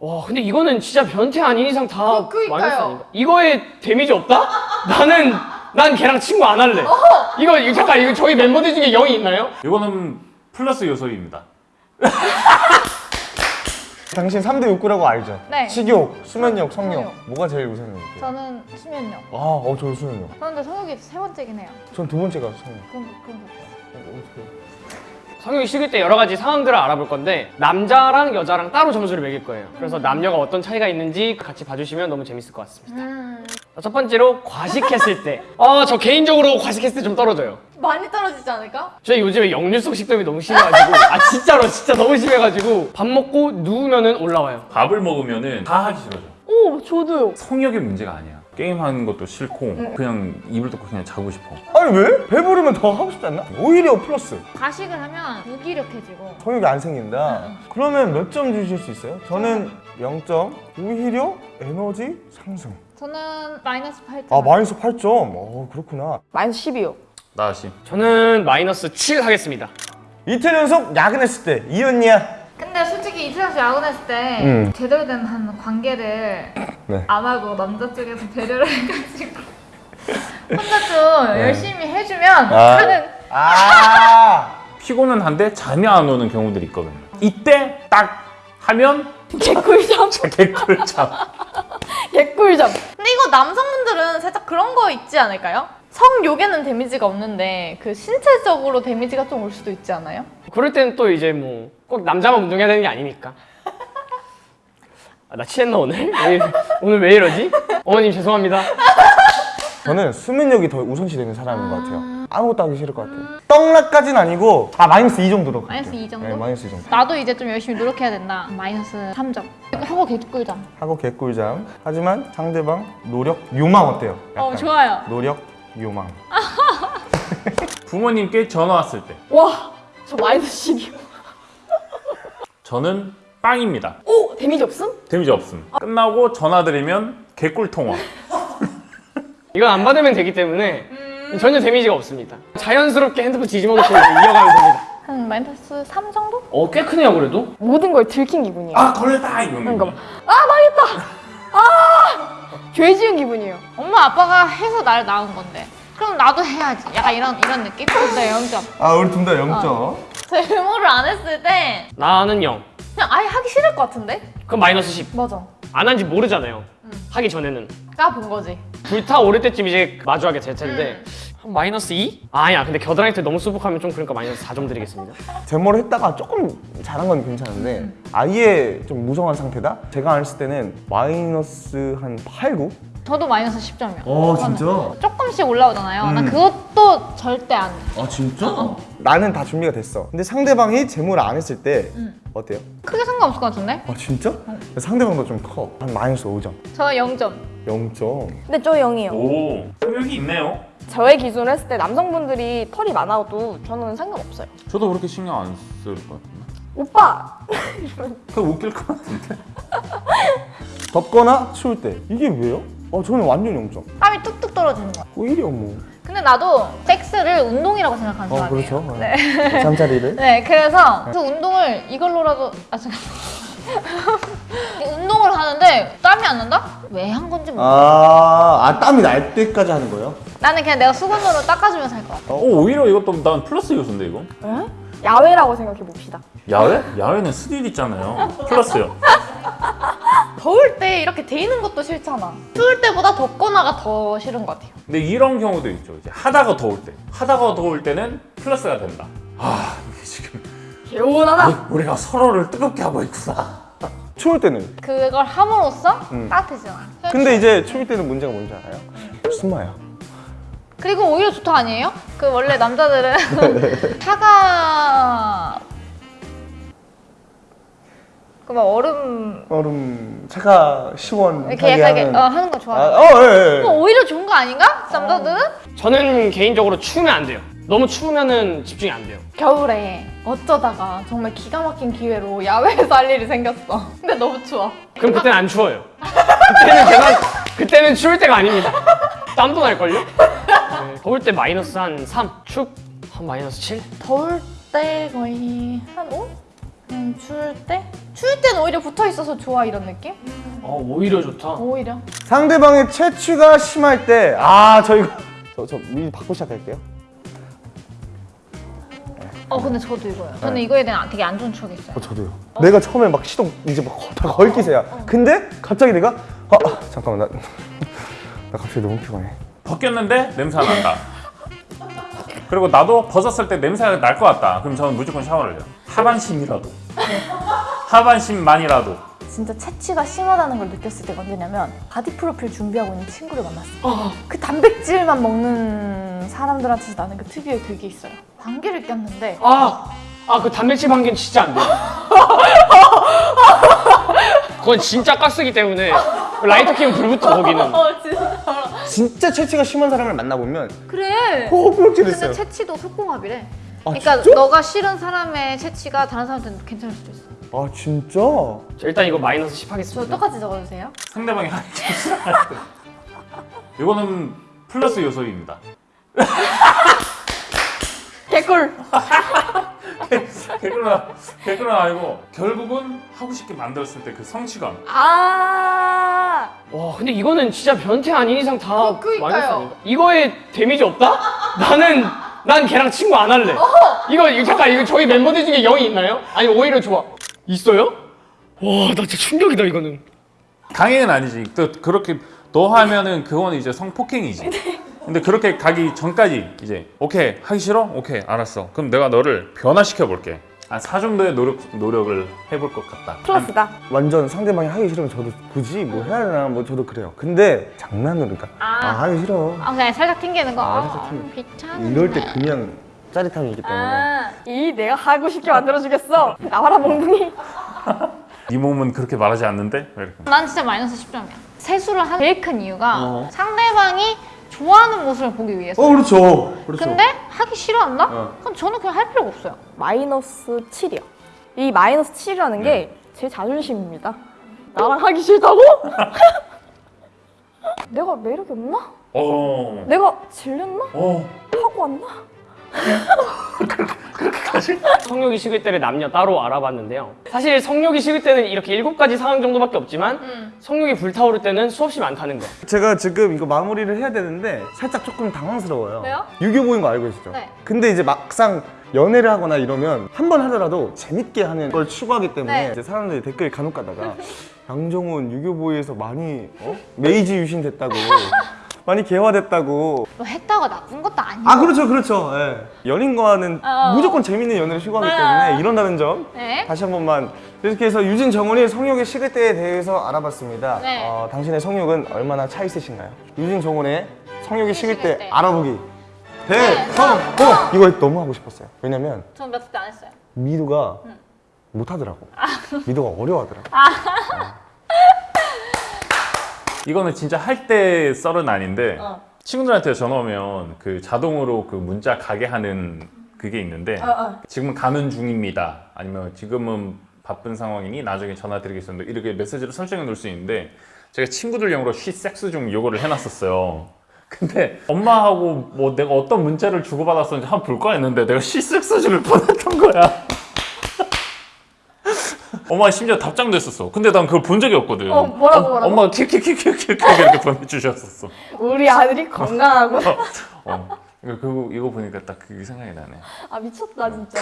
와 근데 이거는 진짜 변태 아닌 이상 다 어, 그니까요. 마이너스 아닌가? 이거에 데미지 없다? 나는 난 걔랑 친구 안 할래. 이거 이거 잠깐 이거 저희 멤버들 중에 영이 있나요? 이거는 플러스 요소입니다. 당신 3대 욕구라고 알죠? 네. 식욕, 수면욕, 성욕 성욕. 뭐가 제일 우선입니까? 저는 수면력. 아, 어, 저는 수면욕 그런데 성욕이 세 번째긴 해요. 전 두 번째가 성욕 거 그런 거. 어떻게 성욕이 식을 때 여러 가지 상황들을 알아볼 건데 남자랑 여자랑 따로 점수를 매길 거예요. 그래서 남녀가 어떤 차이가 있는지 같이 봐주시면 너무 재밌을 것 같습니다. 음. 자, 첫 번째로 과식했을 때. 어, 저 개인적으로 과식했을 때 좀 떨어져요. 많이 떨어지지 않을까? 저 요즘에 역류성 식도염이 너무 심해가지고 아 진짜로 진짜 너무 심해가지고 밥 먹고 누우면 은 올라와요. 밥을 먹으면 은 다 하기 싫어져. 오, 저도요. 성욕의 문제가 아니야. 게임하는 것도 싫고 그냥 입을 닫고 그냥 자고 싶어. 아니 왜? 배부르면 더 하고 싶지 않나? 오히려 플러스 과식을 하면 무기력해지고. 성욕이 안 생긴다 그러면 몇 점 주실 수 있어요? 저는 0점 오히려 에너지 상승 저는 마이너스 8점. 아 마이너스 8점 어 그렇구나 마이너스 12요. 나시. 저는 마이너스 7 하겠습니다. 이틀 연속 야근했을 때 이언니야 근데 솔직히 이틀에서 야근했을 때 음. 제대로 된 한 관계를 네. 안 하고 남자 쪽에서 배려를 해가지고 혼자 좀 네. 열심히 해주면 아. 하는 아 피곤은 한데 잠이 안 오는 경우들이 있거든요. 이때 딱 하면 개꿀잠. 개꿀잠. 개꿀잠. 근데 이거 남성분들은 살짝 그런 거 있지 않을까요? 성욕에는 데미지가 없는데 그 신체적으로 데미지가 좀 올 수도 있지 않아요? 그럴 때는 또 이제 뭐 꼭 남자만 운동해야 되는 게 아니니까. 아, 나 취했나 오늘? 왜, 오늘 왜 이러지? 어머님 죄송합니다. 저는 수면력이 더 우선시 되는 사람인 것 같아요 아무것도 하기 싫을 것 같아요 떡락까지는 아니고 아 마이너스 2 정도로 갈게요. 마이너스 2 정도? 네 마이너스 2 정도 나도 이제 좀 열심히 노력해야 된다. 마이너스 3점. 하고 개꿀잠. 하고 개꿀잠 하지만 상대방 노력 요망 어때요? 어 약간 좋아요. 노력 요망 부모님께 전화 왔을 때 와, 저 마이너스 12요. 저는 빵입니다. 오, 데미지 없음? 데미지 없음. 끝나고 전화 드리면 개꿀 통화. 이건 안 받으면 되기 때문에 전혀 데미지가 없습니다. 자연스럽게 핸드폰 뒤집어 놓고 이어가면 됩니다. 한 마이너스 3 정도? 어, 꽤 크네요 그래도. 모든 걸 들킨 기분이에요. 아 걸렸다 이거는. 그러니까 막, 아, 망했다! 아! 죄 지은 기분이에요. 엄마 아빠가 해서 날 낳은 건데. 그럼 나도 해야지. 약간 이런 이런 느낌? 근데 0점. 아 우리 둘 다 0점 제모를 안 했을 때 나는 0. 그냥 아예 하기 싫을 것 같은데? 그럼 마이너스 10. 맞아. 안 한지 모르잖아요. 하기 전에는. 까본 거지. 불타오를 때쯤 이제 마주하게 될 텐데 한 마이너스 2? 아니야 근데 겨드랑이 때 너무 수북하면 좀 그러니까 마이너스 4점 드리겠습니다 제모를 했다가 조금 잘한 건 괜찮은데 아예 좀 무성한 상태다? 제가 안 했을 때는 마이너스 한 8, 9? 저도 마이너스 10점이야. 어 진짜? 조금씩 올라오잖아요. 난 음. 그것도 절대 안 돼. 아 진짜? 나는 다 준비가 됐어 근데 상대방이 제모를 안 했을 때 어때요? 크게 상관없을 것 같은데? 아 진짜? 상대방도 좀 커. 한 마이너스 5점 저 0점. 0점 근데 저 0이에요. 오 성욕이 있네요. 저의 기준으로 했을 때 남성분들이 털이 많아도 저는 상관없어요. 저도 그렇게 신경 안 쓸 것 같은데. 오빠! 그 웃길 것 같은데. 덥거나 추울 때 이게 왜요? 아 저는 완전 0점 땀이 뚝뚝 떨어지는 거야. 오히려 뭐 근데 나도 섹스를 운동이라고 생각하는 어, 사람이에요. 그렇죠. 네. 잠자리를 네, 그래서 그 운동을 이걸로라도 아 잠깐. 운동을 하는데 땀이 안 난다? 왜 한 건지 모르겠어. 아, 아 땀이 날 때까지 하는 거예요? 나는 그냥 내가 수건으로 닦아주면서 할 것 같아. 오 오히려 이것도 난 플러스 요소인데 이거. 에? 야외라고 생각해 봅시다. 야외? 야외는 스릴 있잖아요. 플러스요. 더울 때 이렇게 데이는 것도 싫잖아. 추울 때보다 덥거나가 더 싫은 것 같아요. 근데 이런 경우도 있죠. 이제 하다가 더울 때. 하다가 더울 때는 플러스가 된다. 아 이게 지금 개운하다! 우리- 우리가 서로를 뜨겁게 하고 있구나. 추울 때는 그걸 함으로써 음. 따뜻해져. 근데 이제 추울 때는 문제가 뭔지 알아요? 숨어요 그리고 오히려 좋다 아니에요? 그 원래 남자들은 차가 그 막 얼음 얼음 차가 시원하게 이렇게 약간 하는 어, 하는 거 좋아. 아, 요 어, 예, 예. 오히려 좋은 거 아닌가? 남자들은? 저는 개인적으로 추우면 안 돼요 너무 추우면은 집중이 안 돼요 겨울에 어쩌다가 정말 기가 막힌 기회로 야외에서 할 일이 생겼어. 근데 너무 추워. 그럼 그때는 안 추워요 그때는 제가 그때는 추울 때가 아닙니다 땀도 날걸요? 네, 더울 때 마이너스 한 3, 축 한 마이너스 7? 더울 때 거의 한 5? 음, 추울 때? 추울 때는 오히려 붙어 있어서 좋아 이런 느낌? 어 오히려 좋다. 오히려. 상대방의 채취가 심할 때, 아, 저 이거. 저, 저 미리 받고 시작할게요. 어 근데 저도 이거요. 저는 이거에 대한 되게 안 좋은 추억이 있어요. 어, 저도요. 내가 처음에 막 시동 이제 막 다 걸기세요. 근데 갑자기 내가, 아, 아, 잠깐만, 나, 나 갑자기 너무 피곤해. 벗겼는데 냄새가 난다. 그리고 나도 벗었을 때 냄새가 날 것 같다. 그럼 저는 무조건 샤워를 해요. 하반신이라도. 하반신만이라도. 진짜 체취가 심하다는 걸 느꼈을 때가 언제냐면 바디 프로필 준비하고 있는 친구를 만났어. 그 단백질만 먹는 사람들한테서 나는 그 특유의 그게 있어요. 방귀를 꼈는데 아, 아 그 단백질 방귀는 진짜 안 돼. 그건 진짜 가스기 때문에 라이터 키면 불붙어 거기는. 어 진짜 진짜 채취가 심한 사람을 만나보면 그래. 호흡질했어요. 근데 채취도 속궁합이래. 아, 그러니까 진짜? 너가 싫은 사람의 채취가 다른 사람한테는 괜찮을 수도 있어. 아, 진짜? 자, 일단 이거 마이너스 10저 하겠습니다. 똑같이 적어주세요. 상대방이 때. 이거는 플러스 요소입니다. 개꿀. 개그는 개그는 아니고 결국은 하고 싶게 만들었을 때 그 성취감. 아. 와, 근데 이거는 진짜 변태 아닌 이상 다 그- 그니까요. 마이너스 아닌가? 이거에 데미지 없다? 나는 난 걔랑 친구 안 할래. 이거 이거 잠깐 이거 저희 멤버들 중에 영이 있나요? 아니 오히려 좋아. 있어요? 와, 나 진짜 충격이다 이거는. 강행은 아니지. 또 그렇게 너 하면은 그거는 이제 성폭행이지. 근데 그렇게 가기 전까지 이제 오케이 하기 싫어? 오케이 알았어. 그럼 내가 너를 변화시켜 볼게. 한 4 정도의 노력 노력을 해볼 것 같다. 플러스다. 완전 상대방이 하기 싫으면 저도 굳이 뭐 해야 되나 뭐 저도 그래요. 근데 장난으로 그러니까 아, 아. 하기 싫어. 아 그냥 살짝 튕기는 거. 아, 아, 살짝 튕기- 귀찮은데. 이럴 때 그냥 짜릿함이 있기 때문에. 아, 이 내가 하고 싶게 만들어주겠어. 나와라 몽둥이. 네 몸은 그렇게 말하지 않는데 왜 이렇게? 난 진짜 마이너스 10점이야. 세수를 한 제일 큰 이유가 어. 상대방이 좋아하는 모습을 보기 위해서. 어 그렇죠. 그렇죠. 근데 하기 싫어한다? 어. 그럼 저는 그냥 할 필요가 없어요. 마이너스 7이요. 이 마이너스 7이라는 게 제 자존심입니다. 나랑 하기 싫다고? 내가 매력이 없나? 어. 내가 질렸나? 어. 하고 왔나? 성욕이 식을 때를 남녀 따로 알아봤는데요. 사실 성욕이 식을 때는 이렇게 일곱 가지 상황 정도밖에 없지만 음. 성욕이 불타오를 때는 수없이 많다는 거. 제가 지금 이거 마무리를 해야 되는데 살짝 조금 당황스러워요. 왜요? 유교보인 거 알고 계시죠? 네. 근데 이제 막상 연애를 하거나 이러면 한 번 하더라도 재밌게 하는 걸 추구하기 때문에 네. 이제 사람들이 댓글 간혹 가다가 양정훈 유교보이에서 많이 어? 메이지 유신 됐다고 많이 개화됐다고 뭐 했다고 나쁜 것도 아니고. 아 그렇죠 그렇죠 예. 연인과는 어. 무조건 재밌는 연애를 추구하기 네. 때문에 이런다는 점 네. 다시 한 번만 이렇게 해서 유진 정훈이 성욕의 식을 때에 대해서 알아봤습니다 네. 어, 당신의 성욕은 얼마나 차 있으신가요? 유진 정훈의 성욕이 식을 때 식을 때. 알아보기 네. 대성공 이거 너무 하고 싶었어요 왜냐면 전몇대안 했어요. 미두가 못하더라고 미두가 어려워하더라고 이거는 진짜 할 때 썰은 아닌데 어. 친구들한테 전화 오면 그 자동으로 그 문자 가게 하는 그게 있는데 어, 지금은 가는 중입니다. 아니면 지금은 바쁜 상황이니 나중에 전화 드리겠습니다. 이렇게 메시지를 설정해 놓을 수 있는데 제가 친구들용으로 쉬 섹스 중 요거를 해놨었어요. 근데 엄마하고 뭐 내가 어떤 문자를 주고받았었는지 한번 볼까 했는데 내가 쉬 섹스 중을 보냈던 거야. 엄마가 심지어 답장도 했었어. 근데 난 그걸 본 적이 없거든. 어, 뭐라고, 뭐라고? 엄마가 킥킥킥킥킥 이렇게 보내주셨었어. 우리 아들이 건강하고. 어. 이거, 그거, 이거 보니까 딱 그게 생각이 나네. 아 미쳤다 진짜.